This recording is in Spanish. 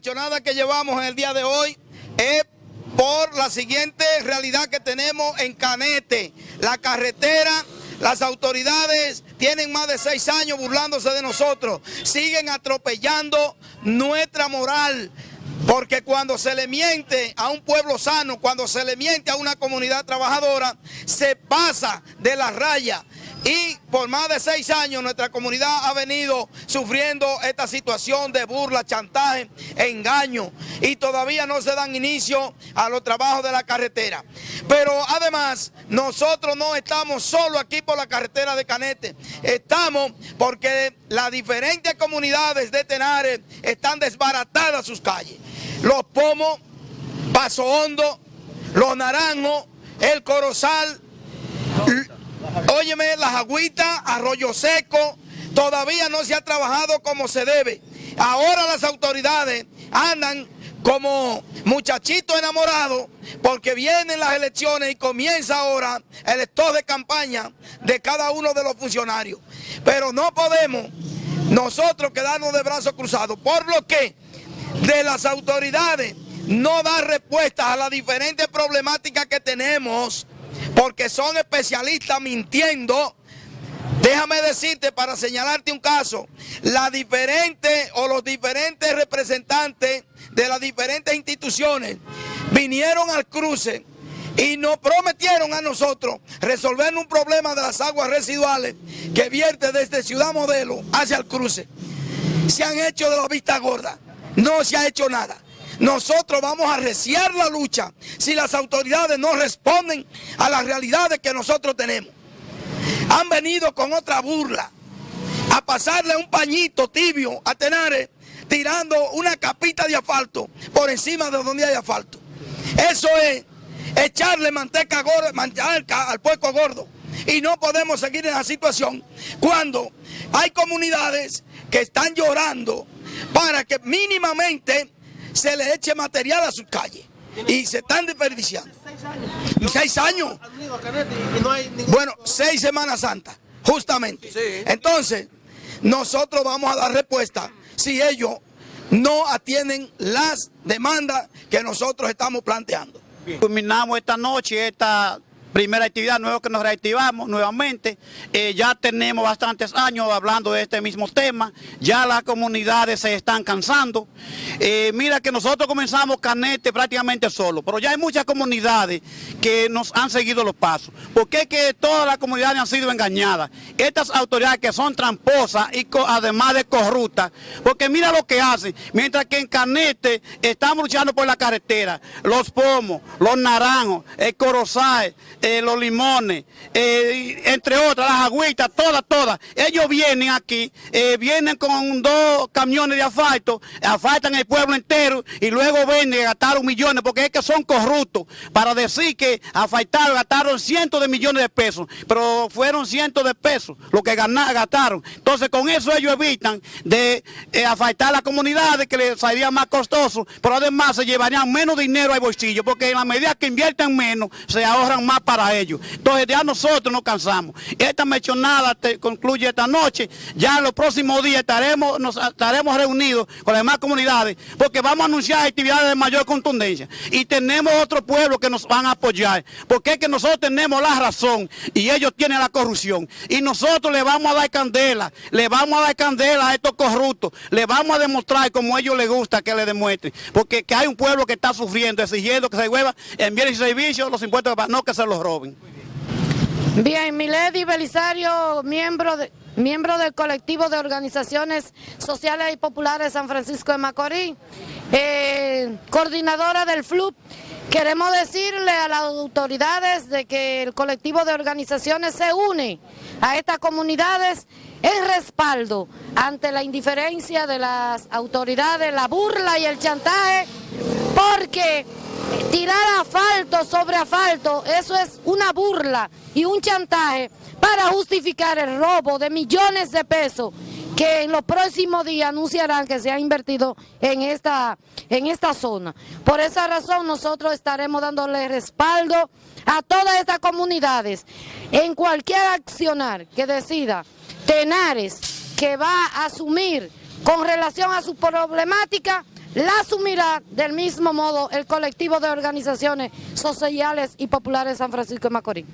mechonada que llevamos en el día de hoy es por la siguiente realidad que tenemos en Canete. La carretera, las autoridades tienen más de seis años burlándose de nosotros. Siguen atropellando nuestra moral. Porque cuando se le miente a un pueblo sano, cuando se le miente a una comunidad trabajadora, se pasa de la raya. Y por más de seis años nuestra comunidad ha venido sufriendo esta situación de burla, chantaje, engaño. Y todavía no se dan inicio a los trabajos de la carretera. Pero además, nosotros no estamos solo aquí por la carretera de Canete. Estamos porque las diferentes comunidades de Tenares están desbaratadas sus calles. Los Pomos, Paso Hondo, Los Naranjos, El Corozal, óyeme, las agüitas, Arroyo Seco, todavía no se ha trabajado como se debe. Ahora las autoridades andan como muchachitos enamorados porque vienen las elecciones y comienza ahora el estado de campaña de cada uno de los funcionarios. Pero no podemos nosotros quedarnos de brazos cruzados, por lo que de las autoridades no dar respuestas a las diferentes problemáticas que tenemos, porque son especialistas mintiendo. Déjame decirte, para señalarte un caso, la diferente o los diferentes representantes de las diferentes instituciones vinieron al cruce y nos prometieron a nosotros resolver un problema de las aguas residuales que vierte desde Ciudad Modelo hacia el cruce. Se han hecho de la vista gorda, no se ha hecho nada. Nosotros vamos a reciar la lucha si las autoridades no responden a las realidades que nosotros tenemos. Han venido con otra burla a pasarle un pañito tibio a Tenares tirando una capita de asfalto por encima de donde hay asfalto. Eso es echarle manteca gorda, al puerco gordo. Y no podemos seguir en la situación cuando hay comunidades que están llorando para que mínimamente se le eche material a sus calles. Y se están desperdiciando. Seis años. Bueno, seis Semanas Santa, justamente. Entonces, nosotros vamos a dar respuesta si ellos no atienden las demandas que nosotros estamos planteando. Culminamos esta noche esta primera actividad nueva que nos reactivamos nuevamente. Eh, ya tenemos bastantes años hablando de este mismo tema, ya las comunidades se están cansando. Eh, mira que nosotros comenzamos Canete prácticamente solo, pero ya hay muchas comunidades que nos han seguido los pasos. porque es que todas las comunidades han sido engañadas? Estas autoridades que son tramposas y además de corruptas, porque mira lo que hacen, mientras que en Canete estamos luchando por la carretera, los pomos, los naranjos, el corozal, eh, los limones, eh, entre otras, las agüitas, todas, todas. Ellos vienen aquí, eh, vienen con dos camiones de asfalto, asfaltan el pueblo entero y luego venden, gastaron millones, porque es que son corruptos, para decir que asfaltaron, gastaron cientos de millones de pesos, pero fueron cientos de pesos lo que gastaron. Entonces con eso ellos evitan de asfaltar las comunidades, que les saldría más costoso, pero además se llevarían menos dinero al bolsillo, porque en la medida que invierten menos, se ahorran más para ellos. Entonces ya nosotros nos cansamos. Esta mechonada concluye esta noche. Ya en los próximos días estaremos, nos estaremos reunidos con las demás comunidades porque vamos a anunciar actividades de mayor contundencia. Y tenemos otro pueblo que nos van a apoyar. Porque es que nosotros tenemos la razón y ellos tienen la corrupción. Y nosotros le vamos a dar candela, le vamos a dar candela a estos corruptos, le vamos a demostrar como a ellos les gusta que le demuestren. Porque que hay un pueblo que está sufriendo, exigiendo que se hueva en bienes y servicios los impuestos, no que se los roben. Bien, Milady Belisario, miembro, de, miembro del colectivo de organizaciones sociales y populares San Francisco de Macorís, eh, coordinadora del FLUP. Queremos decirle a las autoridades de que el colectivo de organizaciones se une a estas comunidades en respaldo ante la indiferencia de las autoridades, la burla y el chantaje, porque tirar asfalto sobre asfalto, eso es una burla y un chantaje para justificar el robo de millones de pesos que en los próximos días anunciarán que se ha invertido en esta, en esta zona. Por esa razón nosotros estaremos dándole respaldo a todas estas comunidades en cualquier accionar que decida Tenares que va a asumir con relación a su problemática la asumirá del mismo modo el colectivo de organizaciones sociales y populares de San Francisco de Macorís.